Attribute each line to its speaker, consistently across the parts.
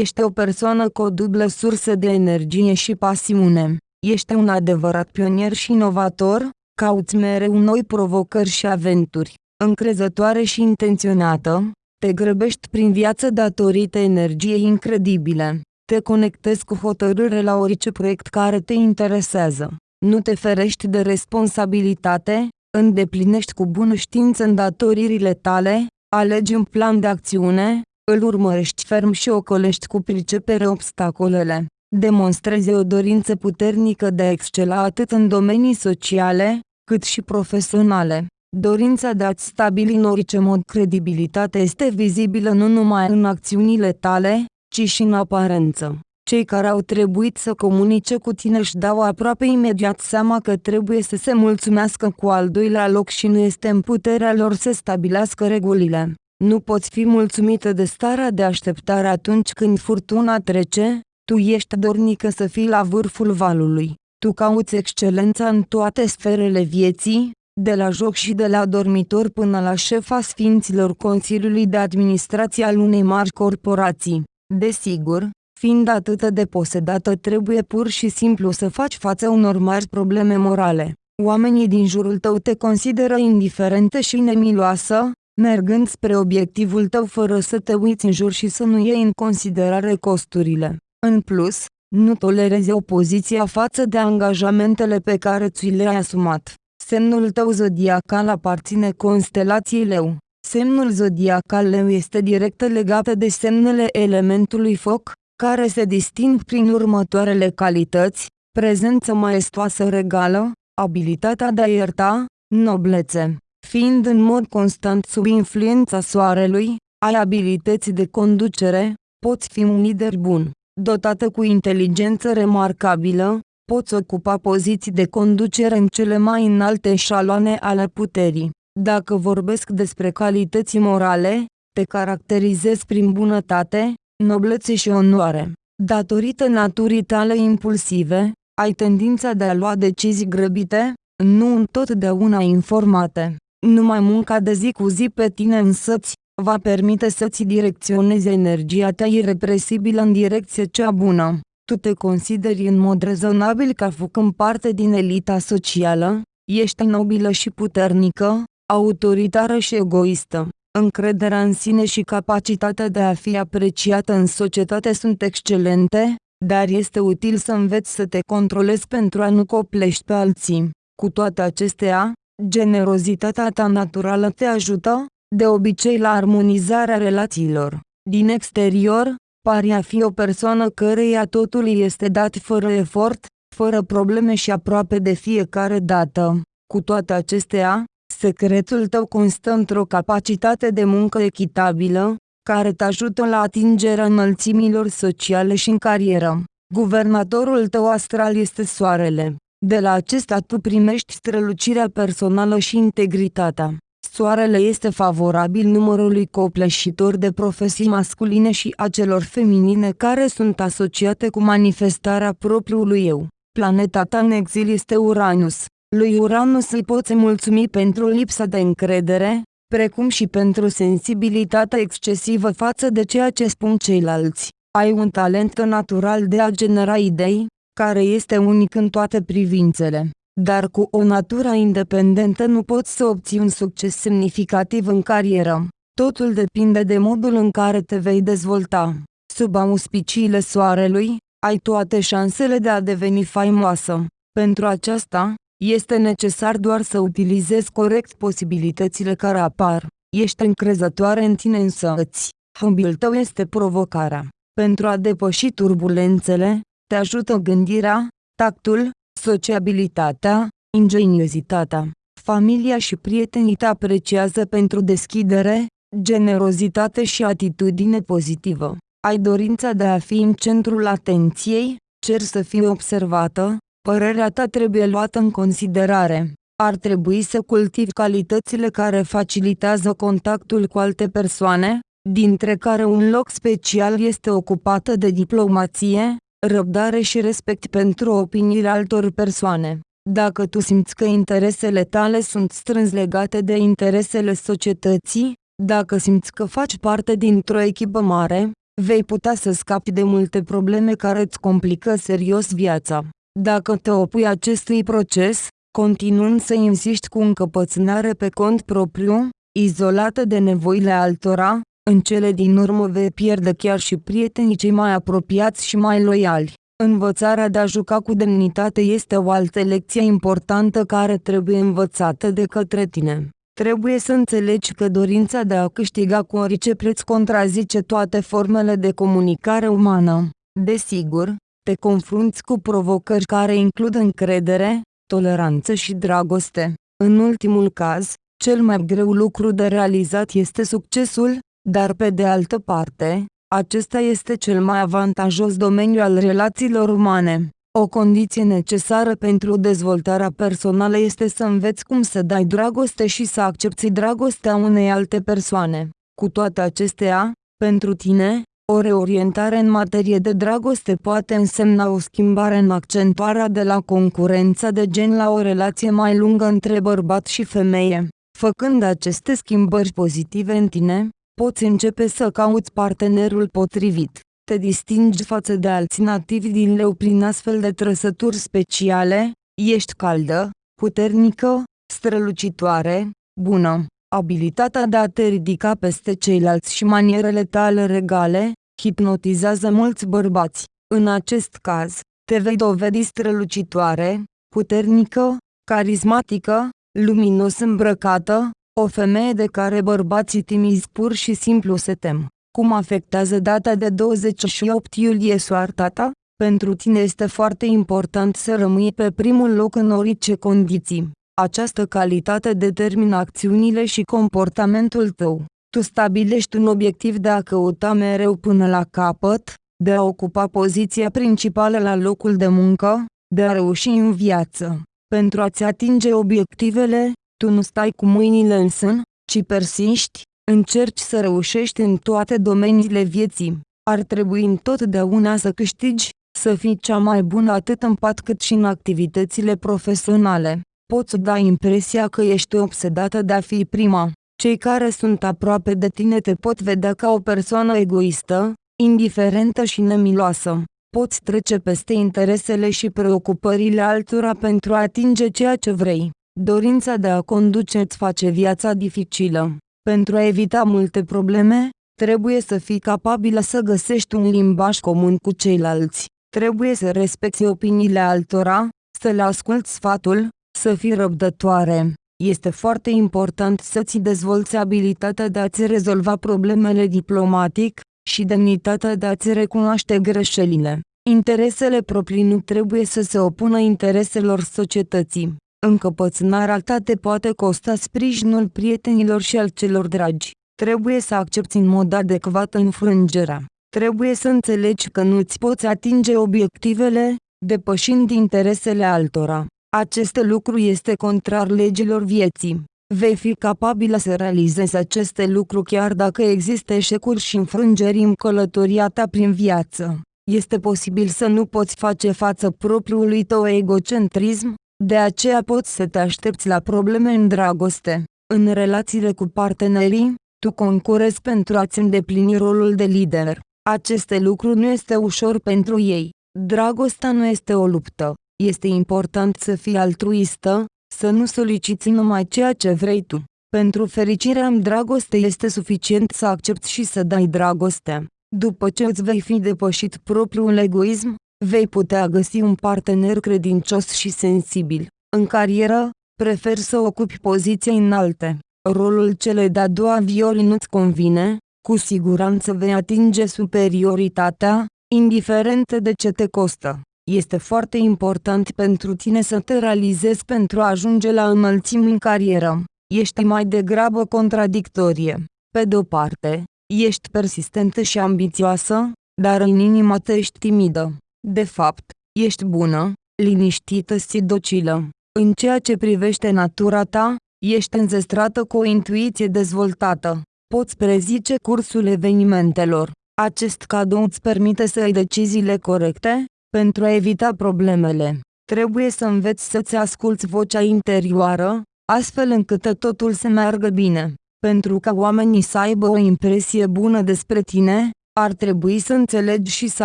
Speaker 1: Ești o persoană cu o dublă sursă de energie și pasiune. Ești un adevărat pionier și inovator, cauți mereu noi provocări și aventuri. Încrezătoare și intenționată, te grăbești prin viață datorită energiei incredibile. Te conectezi cu hotărâre la orice proiect care te interesează. Nu te ferești de responsabilitate, îndeplinești cu bună știință îndatoririle tale, alegi un plan de acțiune, îl urmărești ferm și ocolești cu pricepere obstacolele. Demonstrezi o dorință puternică de a excela atât în domenii sociale, cât și profesionale. Dorința de a-ți stabili în orice mod credibilitatea este vizibilă nu numai în acțiunile tale, ci și în aparență. Cei care au trebuit să comunice cu tine își dau aproape imediat seama că trebuie să se mulțumească cu al doilea loc și nu este în puterea lor să stabilească regulile. Nu poți fi mulțumită de starea de așteptare atunci când furtuna trece, tu ești dornică să fii la vârful valului. Tu cauți excelența în toate sferele vieții, de la joc și de la dormitor până la șefa Sfinților Consiliului de Administrație al unei mari corporații. Desigur, fiind atât de posedată trebuie pur și simplu să faci față unor mari probleme morale. Oamenii din jurul tău te consideră indiferentă și nemiloasă, mergând spre obiectivul tău fără să te uiți în jur și să nu iei în considerare costurile. În plus, nu tolerezi opoziția față de angajamentele pe care ți le-ai asumat. Semnul tău zodiacal aparține constelației leu. Semnul zodiacal leu este direct legat de semnele elementului foc, care se disting prin următoarele calități, prezență maestoasă regală, abilitatea de a ierta, noblețe. Fiind în mod constant sub influența soarelui, ai abilități de conducere, poți fi un lider bun. Dotată cu inteligență remarcabilă, poți ocupa poziții de conducere în cele mai înalte șaloane ale puterii. Dacă vorbesc despre calități morale, te caracterizezi prin bunătate, noblețe și onoare. Datorită naturii tale impulsive, ai tendința de a lua decizii grăbite, nu întotdeauna informate. Numai munca de zi cu zi pe tine însăți, va permite să-ți direcționezi energia ta irrepresibilă în direcție cea bună. Tu te consideri în mod rezonabil ca făcând parte din elita socială, ești nobilă și puternică, autoritară și egoistă. Încrederea în sine și capacitatea de a fi apreciată în societate sunt excelente, dar este util să înveți să te controlezi pentru a nu coplești pe alții. Cu toate acestea, generozitatea ta naturală te ajută, de obicei la armonizarea relațiilor. Din exterior, pari a fi o persoană căreia totul îi este dat fără efort, fără probleme și aproape de fiecare dată. Cu toate acestea, secretul tău constă într-o capacitate de muncă echitabilă, care te ajută la atingerea înălțimilor sociale și în carieră. Guvernatorul tău astral este soarele. De la acesta tu primești strălucirea personală și integritatea. Soarele este favorabil numărului copleșitor de profesii masculine și a celor feminine care sunt asociate cu manifestarea propriului eu. Planeta ta în exil este Uranus. Lui Uranus îi poți mulțumi pentru lipsa de încredere, precum și pentru sensibilitatea excesivă față de ceea ce spun ceilalți. Ai un talent natural de a genera idei, care este unic în toate privințele. Dar cu o natură independentă nu poți să obții un succes semnificativ în carieră. Totul depinde de modul în care te vei dezvolta. Sub auspiciile soarelui, ai toate șansele de a deveni faimoasă. Pentru aceasta, este necesar doar să utilizezi corect posibilitățile care apar. Ești încrezătoare în tine însă îți. Hobby-ul tău este provocarea. Pentru a depăși turbulențele, te ajută gândirea, tactul, sociabilitatea, ingeniozitatea. Familia și prietenii te apreciază pentru deschidere, generozitate și atitudine pozitivă. Ai dorința de a fi în centrul atenției, cer să fii observată, părerea ta trebuie luată în considerare. Ar trebui să cultivi calitățile care facilitează contactul cu alte persoane, dintre care un loc special este ocupată de diplomație, răbdare și respect pentru opiniile altor persoane. Dacă tu simți că interesele tale sunt strâns legate de interesele societății, dacă simți că faci parte dintr-o echipă mare, vei putea să scapi de multe probleme care îți complică serios viața. Dacă te opui acestui proces, continuând să insiști cu încăpățânare pe cont propriu, izolată de nevoile altora, în cele din urmă vei pierde chiar și prietenii cei mai apropiați și mai loiali. Învățarea de a juca cu demnitate este o altă lecție importantă care trebuie învățată de către tine. Trebuie să înțelegi că dorința de a câștiga cu orice preț contrazice toate formele de comunicare umană. Desigur, te confrunți cu provocări care includ încredere, toleranță și dragoste. În ultimul caz, cel mai greu lucru de realizat este succesul, dar pe de altă parte, acesta este cel mai avantajos domeniu al relațiilor umane. O condiție necesară pentru dezvoltarea personală este să înveți cum să dai dragoste și să accepti dragostea unei alte persoane. Cu toate acestea, pentru tine, o reorientare în materie de dragoste poate însemna o schimbare în accentuarea de la concurența de gen la o relație mai lungă între bărbat și femeie. Făcând aceste schimbări pozitive în tine, poți începe să cauți partenerul potrivit. Te distingi față de alții nativi din leu prin astfel de trăsături speciale, ești caldă, puternică, strălucitoare, bună. Abilitatea de a te ridica peste ceilalți și manierele tale regale, hipnotizează mulți bărbați. În acest caz, te vei dovedi strălucitoare, puternică, carismatică, luminos îmbrăcată, o femeie de care bărbații timizi pur și simplu se tem. Cum afectează data de 28 iulie soarta ta? Pentru tine este foarte important să rămâi pe primul loc în orice condiții. Această calitate determină acțiunile și comportamentul tău. Tu stabilești un obiectiv de a căuta mereu până la capăt, de a ocupa poziția principală la locul de muncă, de a reuși în viață. Pentru a-ți atinge obiectivele, tu nu stai cu mâinile în sân, ci persiști, încerci să reușești în toate domeniile vieții. Ar trebui întotdeauna să câștigi, să fii cea mai bună atât în pat cât și în activitățile profesionale. Poți da impresia că ești obsedată de a fi prima. Cei care sunt aproape de tine te pot vedea ca o persoană egoistă, indiferentă și nemiloasă. Poți trece peste interesele și preocupările altora pentru a atinge ceea ce vrei. Dorința de a conduce îți face viața dificilă. Pentru a evita multe probleme, trebuie să fii capabilă să găsești un limbaj comun cu ceilalți. Trebuie să respecti opiniile altora, să le asculți sfatul, să fii răbdătoare. Este foarte important să-ți dezvolți abilitatea de a-ți rezolva problemele diplomatic și demnitatea de a-ți recunoaște greșelile. Interesele proprii nu trebuie să se opună intereselor societății. Încăpățânarea ta te poate costa sprijinul prietenilor și al celor dragi. Trebuie să accepti în mod adecvat înfrângerea. Trebuie să înțelegi că nu-ți poți atinge obiectivele, depășind interesele altora. Acest lucru este contrar legilor vieții. Vei fi capabilă să realizezi aceste lucruri chiar dacă există eșecuri și înfrângeri în călătoria ta prin viață. Este posibil să nu poți face față propriului tău egocentrism, de aceea poți să te aștepți la probleme în dragoste. În relațiile cu partenerii, tu concurezi pentru a-ți îndeplini rolul de lider. Aceste lucruri nu este ușor pentru ei. Dragostea nu este o luptă. Este important să fii altruistă, să nu soliciți numai ceea ce vrei tu. Pentru fericirea în dragoste este suficient să accepti și să dai dragoste. După ce îți vei fi depășit propriul egoism, vei putea găsi un partener credincios și sensibil. În carieră, prefer să ocupi poziții înalte. Rolul celei de-a doua violi nu-ți convine, cu siguranță vei atinge superioritatea, indiferent de ce te costă. Este foarte important pentru tine să te realizezi pentru a ajunge la înălțimi în carieră. Ești mai degrabă contradictorie. Pe de o parte, ești persistentă și ambițioasă, dar în inima ta ești timidă. De fapt, ești bună, liniștită și docilă. În ceea ce privește natura ta, ești înzestrată cu o intuiție dezvoltată. Poți prezice cursul evenimentelor. Acest cadou îți permite să ai deciziile corecte, pentru a evita problemele. Trebuie să înveți să-ți asculți vocea interioară, astfel încât totul să meargă bine. Pentru ca oamenii să aibă o impresie bună despre tine, ar trebui să înțelegi și să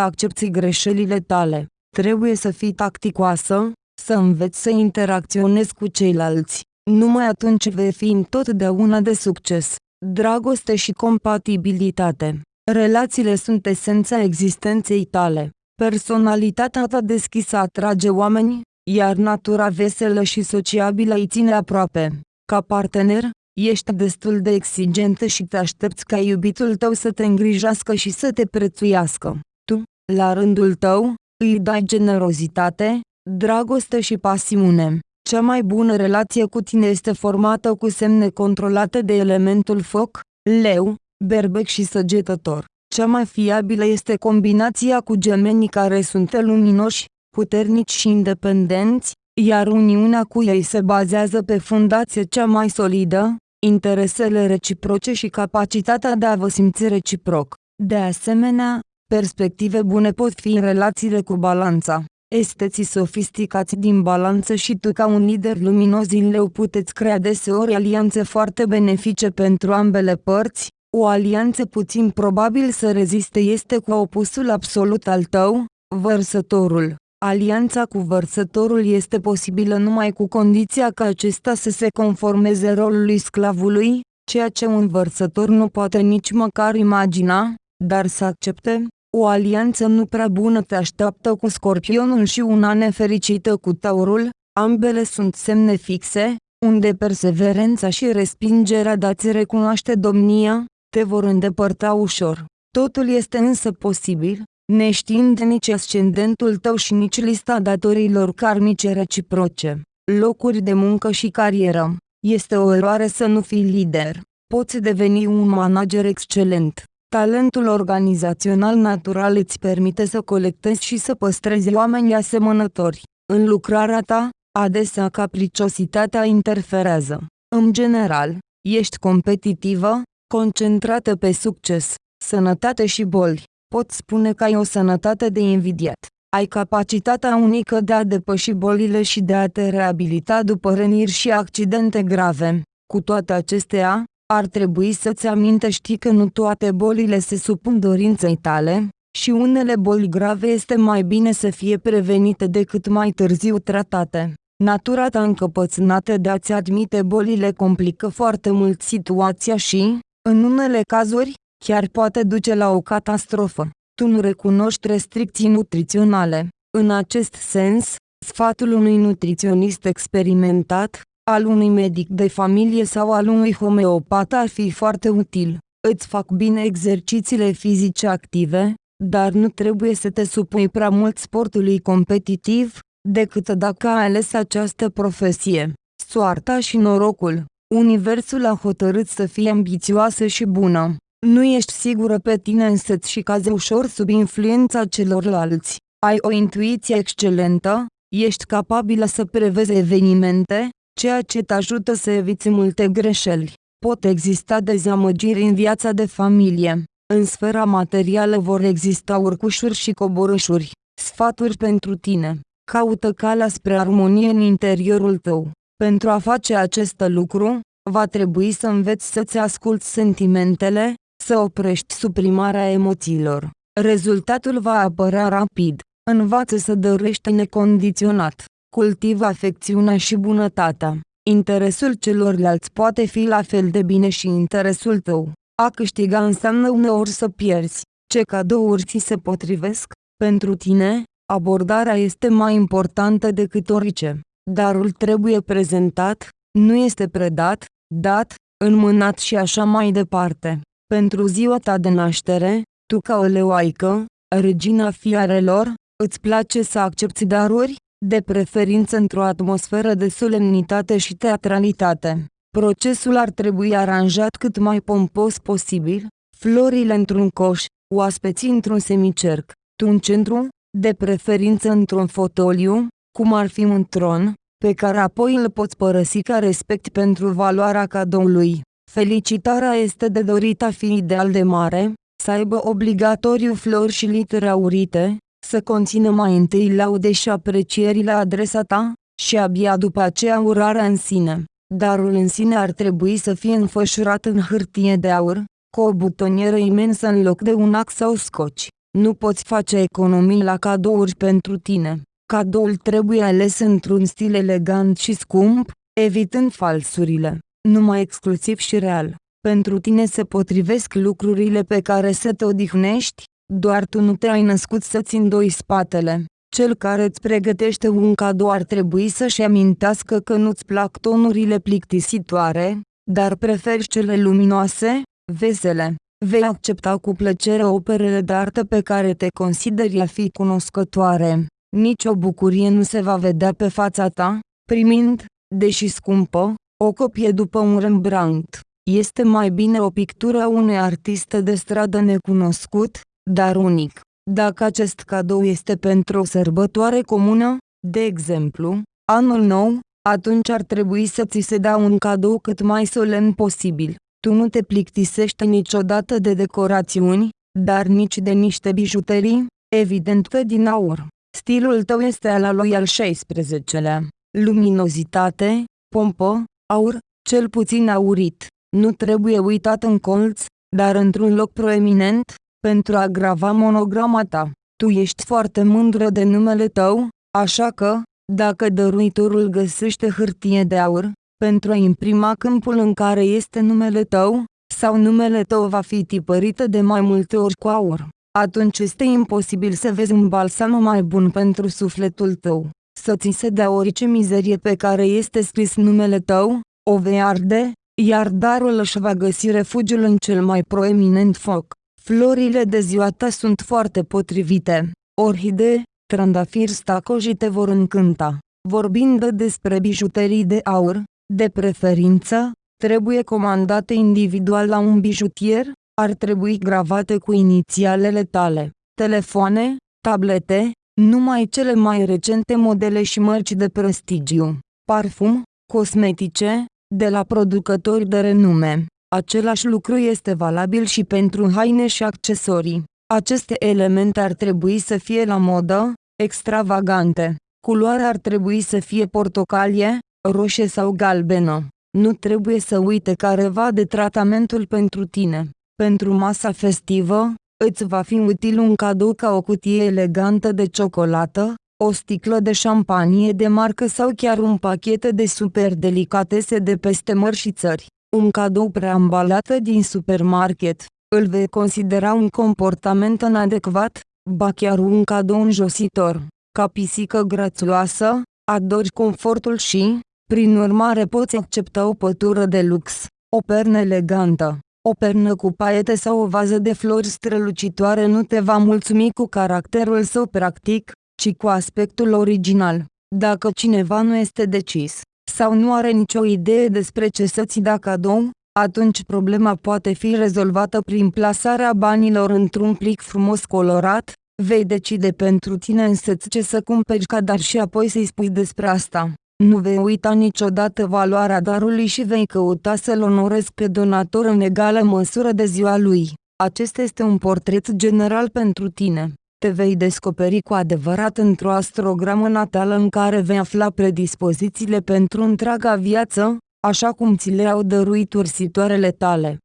Speaker 1: accepti greșelile tale. Trebuie să fii tacticoasă, să înveți să interacționezi cu ceilalți. Numai atunci vei fi întotdeauna de succes. Dragoste și compatibilitate. Relațiile sunt esența existenței tale. Personalitatea ta deschisă atrage oameni, iar natura veselă și sociabilă îi ține aproape. Ca partener, ești destul de exigentă și te aștepți ca iubitul tău să te îngrijească și să te prețuiască. Tu, la rândul tău, îi dai generozitate, dragoste și pasiune. Cea mai bună relație cu tine este formată cu semne controlate de elementul foc, leu, berbec și săgetător. Cea mai fiabilă este combinația cu gemenii care sunt luminoși, puternici și independenți, iar uniunea cu ei se bazează pe fundație cea mai solidă, interesele reciproce și capacitatea de a vă simți reciproc. De asemenea, perspective bune pot fi în relațiile cu balanța. Esteții sofisticați din balanță și tu ca un lider luminos din leu puteți crea deseori alianțe foarte benefice pentru ambele părți, o alianță puțin probabil să reziste este cu opusul absolut al tău, vărsătorul. Alianța cu vărsătorul este posibilă numai cu condiția ca acesta să se conformeze rolului sclavului, ceea ce un vărsător nu poate nici măcar imagina, dar să accepte, o alianță nu prea bună te așteaptă cu scorpionul și una nefericită cu taurul, ambele sunt semne fixe, unde perseverența și respingerea de a-ți recunoaște domnia, te vor îndepărta ușor. Totul este însă posibil, neștiind nici ascendentul tău și nici lista datorilor karmice reciproce. Locuri de muncă și carieră. Este o eroare să nu fii lider. Poți deveni un manager excelent. Talentul organizațional natural îți permite să colectezi și să păstrezi oameni asemănători. În lucrarea ta, adesea capriciositatea interferează. În general, ești competitivă, concentrată pe succes, sănătate și boli. Pot spune că ai o sănătate de invidiat. Ai capacitatea unică de a depăși bolile și de a te reabilita după răniri și accidente grave. Cu toate acestea, ar trebui să-ți amintești că nu toate bolile se supun dorinței tale, și unele boli grave este mai bine să fie prevenite decât mai târziu tratate. Natura ta încăpățânată de a-ți admite bolile complică foarte mult situația și, în unele cazuri, chiar poate duce la o catastrofă. Tu nu recunoști restricții nutriționale. În acest sens, sfatul unui nutriționist experimentat, al unui medic de familie sau al unui homeopat ar fi foarte util. Îți fac bine exercițiile fizice active, dar nu trebuie să te supui prea mult sportului competitiv, decât dacă ai ales această profesie. Soarta și norocul. Universul a hotărât să fie ambițioasă și bună. Nu ești sigură pe tine însăți și cazi ușor sub influența celorlalți. Ai o intuiție excelentă, ești capabilă să prevezi evenimente, ceea ce te ajută să eviți multe greșeli. Pot exista dezamăgiri în viața de familie. În sfera materială vor exista urcușuri și coborâșuri. Sfaturi pentru tine. Caută calea spre armonie în interiorul tău. Pentru a face acest lucru, va trebui să înveți să-ți asculți sentimentele, să oprești suprimarea emoțiilor. Rezultatul va apărea rapid. Învață să dărești necondiționat. Cultivă afecțiunea și bunătatea. Interesul celorlalți poate fi la fel de bine și interesul tău. A câștiga înseamnă uneori să pierzi. Ce cadouri ți se potrivesc? Pentru tine, abordarea este mai importantă decât orice. Darul trebuie prezentat, nu este predat, dat, înmânat și așa mai departe. Pentru ziua ta de naștere, tu ca o leoaică, regina fiarelor, îți place să accepti daruri, de preferință într-o atmosferă de solemnitate și teatralitate. Procesul ar trebui aranjat cât mai pompos posibil, florile într-un coș, oaspeții într-un semicerc, tu în centru, de preferință într-un fotoliu, cum ar fi un tron, pe care apoi îl poți părăsi ca respect pentru valoarea cadoului. Felicitarea este de dorit a fi ideal de mare, să aibă obligatoriu flori și litere aurite, să conțină mai întâi laude și aprecieri la adresa ta, și abia după aceea urarea în sine. Darul în sine ar trebui să fie înfășurat în hârtie de aur, cu o butonieră imensă în loc de un ax sau scoci. Nu poți face economii la cadouri pentru tine. Cadoul trebuie ales într-un stil elegant și scump, evitând falsurile, numai exclusiv și real. Pentru tine se potrivesc lucrurile pe care să te odihnești, doar tu nu te-ai născut să-ți îndoi spatele. Cel care îți pregătește un cadou ar trebui să-și amintească că nu-ți plac tonurile plictisitoare, dar preferi cele luminoase, vesele. Vei accepta cu plăcere operele de artă pe care te consideri a fi cunoscătoare. Nici o bucurie nu se va vedea pe fața ta, primind, deși scumpă, o copie după un Rembrandt. Este mai bine o pictură a unui artist de stradă necunoscut, dar unic. Dacă acest cadou este pentru o sărbătoare comună, de exemplu, anul nou, atunci ar trebui să ți se dea un cadou cât mai solemn posibil. Tu nu te plictisești niciodată de decorațiuni, dar nici de niște bijuterii, evident că din aur. Stilul tău este al lui al 16-lea. Luminozitate, pompă, aur, cel puțin aurit. Nu trebuie uitat în colț, dar într-un loc proeminent, pentru a grava monograma ta. Tu ești foarte mândră de numele tău, așa că, dacă dăruitorul găsește hârtie de aur, pentru a imprima câmpul în care este numele tău, sau numele tău va fi tipărită de mai multe ori cu aur, atunci este imposibil să vezi un balsam mai bun pentru sufletul tău. Să ți se dea orice mizerie pe care este scris numele tău, o vei arde, iar darul își va găsi refugiul în cel mai proeminent foc. Florile de ziua ta sunt foarte potrivite. Orhidee, trandafiri stacoji te vor încânta. Vorbind despre bijuterii de aur, de preferință, trebuie comandate individual la un bijutier, ar trebui gravate cu inițialele tale. Telefoane, tablete, numai cele mai recente modele și mărci de prestigiu. Parfum, cosmetice, de la producători de renume. Același lucru este valabil și pentru haine și accesorii. Aceste elemente ar trebui să fie la modă, extravagante. Culoarea ar trebui să fie portocalie, roșie sau galbenă. Nu trebuie să uite careva de tratamentul pentru tine. Pentru masa festivă, îți va fi util un cadou ca o cutie elegantă de ciocolată, o sticlă de șampanie de marcă sau chiar un pachet de super delicatese de peste mări și țări. Un cadou preambalat din supermarket, îl vei considera un comportament inadecvat, ba chiar un cadou înjositor. Ca pisică grațioasă, adori confortul și, prin urmare poți accepta o pătură de lux, o pernă elegantă, o pernă cu paiete sau o vază de flori strălucitoare nu te va mulțumi cu caracterul său practic, ci cu aspectul original. Dacă cineva nu este decis, sau nu are nicio idee despre ce să-ți da cadou, atunci problema poate fi rezolvată prin plasarea banilor într-un plic frumos colorat, vei decide pentru tine însăți ce să cumperi ca dar și apoi să-i spui despre asta. Nu vei uita niciodată valoarea darului și vei căuta să-l onorezi pe donator în egală măsură de ziua lui. Acesta este un portret general pentru tine. Te vei descoperi cu adevărat într-o astrogramă natală în care vei afla predispozițiile pentru întreaga viață, așa cum ți le-au dăruit ursitoarele tale.